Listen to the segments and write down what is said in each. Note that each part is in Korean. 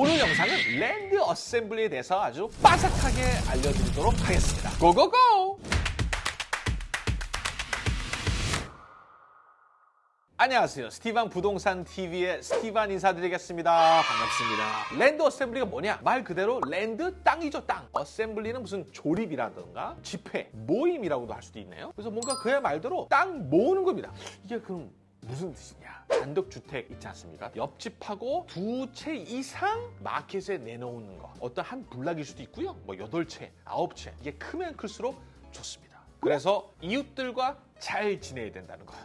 오늘 영상은 land assembly에 대해서 아주 빠삭하게 알려드리도록 하겠습니다. Go go go! 안녕하세요. 스티반 부동산 TV의 스티반 인사드리겠습니다. 반갑습니다. Land assembly가 뭐냐? 말 그대로 land 땅이죠, 땅. Assembly는 무슨 조립이라든가 집회, 모임이라고도 할 수도 있네요. 그래서 뭔가 그야 말대로 땅 모으는 겁니다. 이게 그럼 무슨 뜻이냐? 단독주택 있지 않습니까? 옆집하고 두 채 이상 마켓에 내놓는 거. 어떤 한 블락일 수도 있고요. 뭐 여덟 채, 아홉 채. 이게 크면 클수록 좋습니다. 그래서 이웃들과 잘 지내야 된다는 거예요.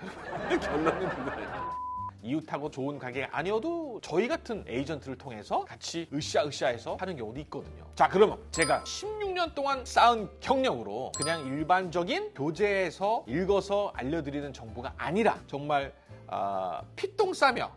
결론은 그거예요. 이웃하고 좋은 관계가 아니어도 저희 같은 에이전트를 통해서 같이 으쌰으쌰해서 하는 경우도 있거든요. 자, 그러면 제가 16년 동안 쌓은 경력으로 그냥 일반적인 교재에서 읽어서 알려드리는 정보가 아니라 정말 아, 피똥 싸며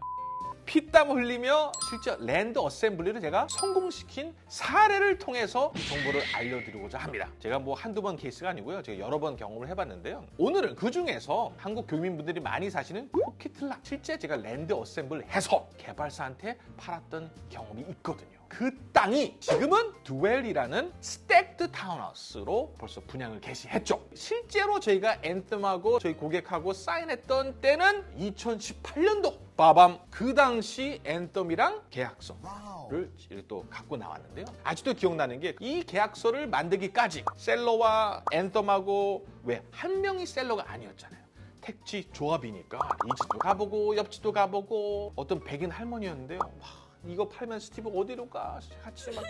피땀 흘리며 실제 land assembly를 제가 성공시킨 사례를 통해서 이 정보를 알려드리고자 합니다. 제가 뭐 한두 번 케이스가 아니고요. 제가 여러 번 경험을 해봤는데요. 오늘은 그 중에서 한국 교민분들이 많이 사시는 포키틀라 실제 제가 land assemble 해서 개발사한테 팔았던 경험이 있거든요. 그 땅이 지금은 두웰이라는 stacked 타운하우스로 벌써 분양을 개시했죠. 실제로 저희가 Anthem하고 저희 고객하고 사인했던 때는 2018년도 빠밤 그 당시 Anthem이랑 계약서를 또 갖고 나왔는데요. 아직도 기억나는 게 이 계약서를 만들기까지 seller와 Anthem하고 왜 한 명이 seller가 아니었잖아요. 택지 조합이니까 이 집도 가보고 옆 집도 가보고 어떤 백인 할머니였는데요. 와, 이거 팔면 스티브 어디로 가? 같이 막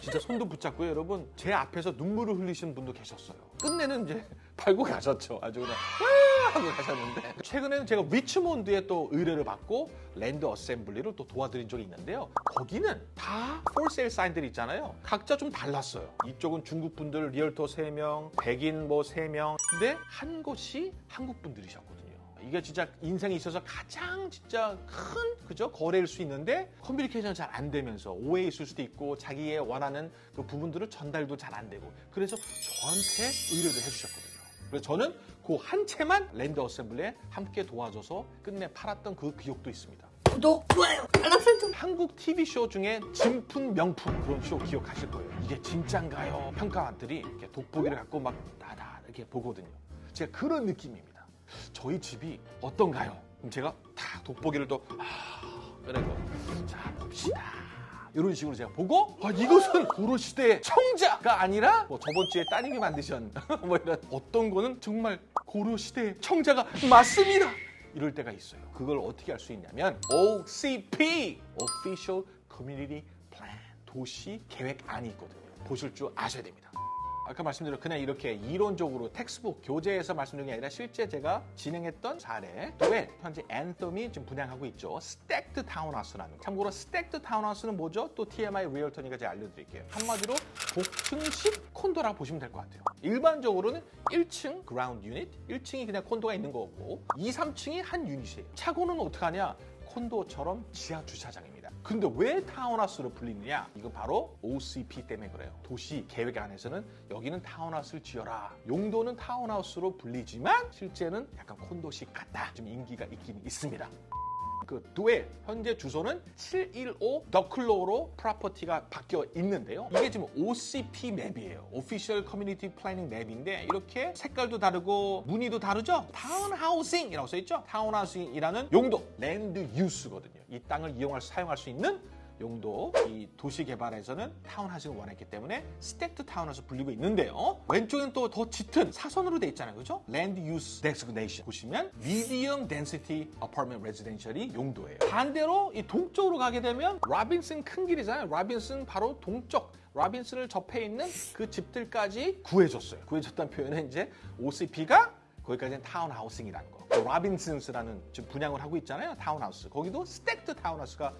진짜 손도 붙잡고요, 여러분. 제 앞에서 눈물을 흘리시는 분도 계셨어요. 끝내는 이제 팔고 가셨죠. 아주 그냥 와 하고 가셨는데 최근에는 제가 리치몬드에 또 의뢰를 받고 land assembly를 또 도와드린 적이 있는데요. 거기는 다 for sale 사인들이 있잖아요. 각자 좀 달랐어요. 이쪽은 중국 분들 realtor 3명, 백인 뭐 3명. 근데 한 곳이 한국 분들이셨거든요. 이게 진짜 인생에 있어서 가장 진짜 큰 그죠 거래일 수 있는데 커뮤니케이션 잘 안 되면서 오해 있을 수도 있고 자기의 원하는 그 부분들을 전달도 잘 안 되고 그래서 저한테 의뢰를 해주셨거든요. 그래서 저는 그 한 채만 랜드 어셈블리에 함께 도와줘서 끝내 팔았던 그 기억도 있습니다. 구독, 좋아요, 알람 설정. 한국 TV쇼 중에 진품 명품 그런 쇼 기억하실 거예요. 이게 진짠가요? 평가원들이 이렇게 돋보기를 갖고 막 다다 이렇게 보거든요. 제가 그런 느낌입니다. 저희 집이 어떤가요? 그럼 제가 다 돋보기를 또 아, 그리고 자 봅시다. 이런 식으로 제가 보고 아, 이것은 고려 시대의 청자가 아니라 뭐 저번 주에 따님이 만드신 뭐 이런 어떤 거는 정말 고려 시대의 청자가 맞습니다. 이럴 때가 있어요. 그걸 어떻게 할수 있냐면 OCP Official Community Plan 도시 계획안이 있거든요. 보실 줄 아셔야 됩니다. 아까 말씀드린 그냥 이렇게 이론적으로 textbook 교재에서 말씀드린 게 아니라 실제 제가 진행했던 사례 왜 현재 Anthem이 지금 분양하고 있죠? stacked 타운하우스라는 거. 참고로 stacked 타운하우스는 뭐죠? 또 TMI realtor니까 제가 알려드릴게요. 한마디로 복층식 콘도라고 보시면 될 것 같아요. 일반적으로는 1층 ground unit 1층이 그냥 콘도가 있는 거고 2, 3층이 한 유닛이에요. 차고는 어떻게 하냐? 콘도처럼 지하 주차장입니다. 근데 왜 타운하우스로 불리느냐? 이건 바로 OCP 때문에 그래요. 도시 계획 안에서는 여기는 타운하우스를 지어라. 용도는 타운하우스로 불리지만 실제는 약간 콘도식 같다. 좀 인기가 있긴 있습니다. 그 두엘 현재 주소는 715 더클로로 property가 바뀌어 있는데요. 이게 지금 OCP map이에요. official community planning map인데 이렇게 색깔도 다르고 무늬도 다르죠? townhousing이라고 써 있죠? townhousing이라는 용도 land use거든요. 이 땅을 이용할 사용할 수 있는 용도 이 도시 개발에서는 타운하우스를 원했기 때문에 stacked 타운하우스 불리고 있는데요. 왼쪽엔 또 더 짙은 사선으로 돼 있잖아요. 그죠? land use designation 보시면 medium density apartment residential이 용도예요. 반대로 이 동쪽으로 가게 되면 Robinson 큰 길이잖아요. Robinson 바로 동쪽 Robinson을 접해 있는 그 집들까지 구해줬어요. 구해줬다는 표현은 이제 OCP가 거기까지는 townhousing이라는 거. Robinsons라는 지금 분양을 하고 있잖아요. 타운하우스. 거기도 stacked 타운하우스가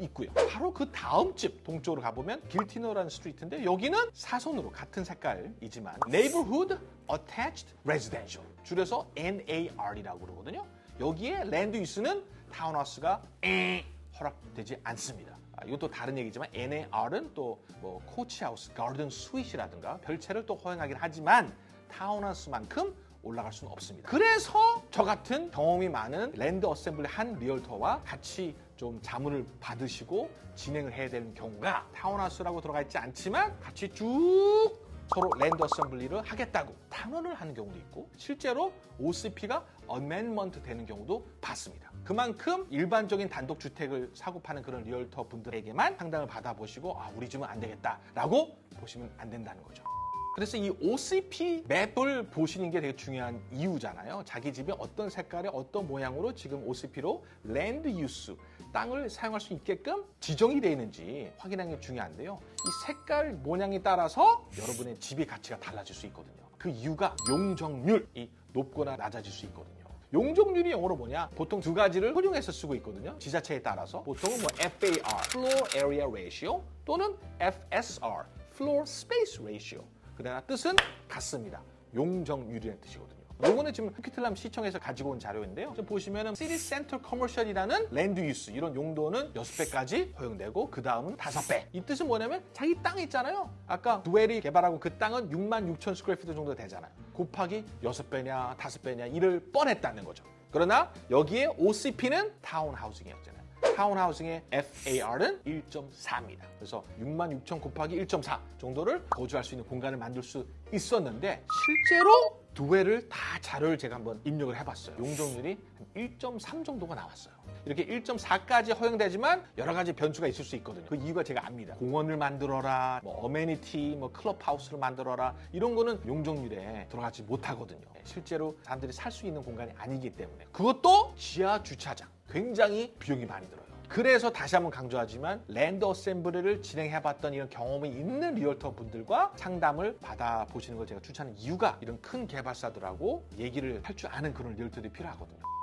있고요. 바로 그 다음 집 동쪽으로 가보면 Guiltner라는 street인데 여기는 사선으로 같은 색깔이지만 Neighborhood Attached Residential 줄여서 NAR이라고 그러거든요. 여기에 land use는 타운하우스가 에 허락되지 않습니다. 아, 또 다른 얘기지만 NAR은 또 뭐 coach house, garden suite이라든가 별채를 또 허용하긴 하지만 타운하우스만큼 올라갈 수는 없습니다. 그래서 저 같은 경험이 많은 land assembly 한 realtor와 같이 좀좀 자문을 받으시고 진행을 해야 되는 경우가 타운하우스라고 들어가 있지 않지만 같이 쭉 서로 land assembly를 하겠다고 탄원을 하는 경우도 있고 실제로 OCP가 amendment 되는 경우도 봤습니다. 그만큼 일반적인 단독 주택을 사고 파는 그런 realtor 분들에게만 상담을 받아보시고 아 우리 집은 안 되겠다라고 보시면 안 된다는 거죠. 그래서 이 OCP map을 보시는 게 되게 중요한 이유잖아요. 자기 집이 어떤 색깔에 어떤 모양으로 지금 OCP로 land use 땅을 사용할 수 있게끔 지정이 되어 있는지 확인하는 게 중요한데요. 이 색깔 모양에 따라서 여러분의 집의 가치가 달라질 수 있거든요. 그 이유가 용적률이 높거나 낮아질 수 있거든요. 용적률이 영어로 뭐냐? 보통 두 가지를 혼용해서 쓰고 있거든요. 지자체에 따라서 보통은 뭐 FAR, Floor Area Ratio 또는 FSR, Floor Space Ratio. 그러나 뜻은 같습니다. 용적률이라는 뜻이거든요. 요거는 지금 코퀴틀람 시청에서 가지고 온 자료인데요. 지금 보시면은 city centre commercial이라는 land use 이런 용도는 6배까지 허용되고 그 다음은 5배. 이 뜻은 뭐냐면 자기 땅 있잖아요. 아까 두엘이 개발하고 그 땅은 6만 6천 square feet 정도 되잖아요. 곱하기 6배냐 5배냐 이를 뻔했다는 거죠. 그러나 여기에 OCP는 townhousing이었잖아요. townhousing의 FAR은 1.4입니다. 그래서 6만 6천 곱하기 1.4 정도를 거주할 수 있는 공간을 만들 수 있었는데 실제로 두엘을 다 자료를 제가 한번 입력을 해봤어요. 용적률이 한 1.3 정도가 나왔어요. 이렇게 1.4까지 허용되지만 여러 가지 변수가 있을 수 있거든요. 그 이유가 제가 압니다. 공원을 만들어라, 뭐 amenity, 뭐 클럽하우스를 만들어라 이런 거는 용적률에 들어가지 못하거든요. 실제로 사람들이 살 수 있는 공간이 아니기 때문에 그것도 지하 주차장 굉장히 비용이 많이 들어요. 그래서 다시 한번 강조하지만 land assembly를 진행해봤던 이런 경험이 있는 realtor 분들과 상담을 받아보시는 걸 제가 추천하는 이유가 이런 큰 개발사들하고 얘기를 할 줄 아는 그런 realtor들이 필요하거든요.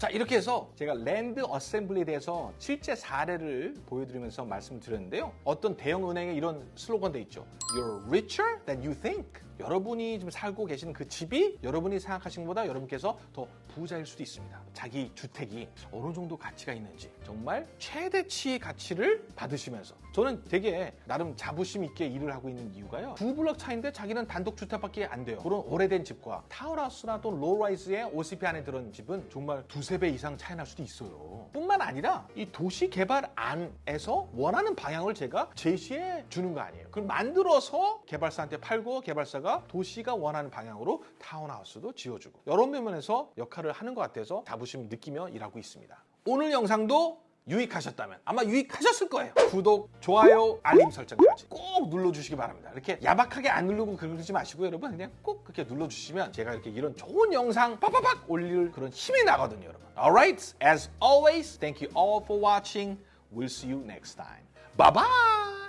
자 이렇게 해서 제가 land assembly에 대해서 실제 사례를 보여드리면서 말씀드렸는데요. 어떤 대형 은행에 이런 슬로건도 있죠. You're richer than you think. 여러분이 지금 살고 계시는 그 집이 여러분이 생각하신 것보다 여러분께서 더 부자일 수도 있습니다. 자기 주택이 어느 정도 가치가 있는지 정말 최대치의 가치를 받으시면서 저는 되게 나름 자부심 있게 일을 하고 있는 이유가요. 두 블럭 차인데 자기는 단독 주택밖에 안 돼요. 그런 오래된 집과 타운하우스나 또 low-rise의 OCP 안에 들어있는 집은 정말 두세 배 이상 차이 날 수도 있어요. 뿐만 아니라 이 도시 개발 안에서 원하는 방향을 제가 제시해 주는 거 아니에요. 그걸 만들어서 개발사한테 팔고 개발사가 도시가 원하는 방향으로 타운하우스도 지어주고 여러 면에서 역할을 하는 것 같아서 자부심 느끼며 일하고 있습니다. 오늘 영상도 유익하셨다면 아마 유익하셨을 거예요. 구독, 좋아요, 알림 설정까지 꼭 눌러주시기 바랍니다. 이렇게 야박하게 안 누르고 그러지 마시고 여러분 그냥 꼭 그렇게 눌러주시면 제가 이렇게 이런 좋은 영상 팍팍팍 올릴 그런 힘이 나거든요, 여러분. Alright, as always, thank you all for watching. We'll see you next time. Bye bye.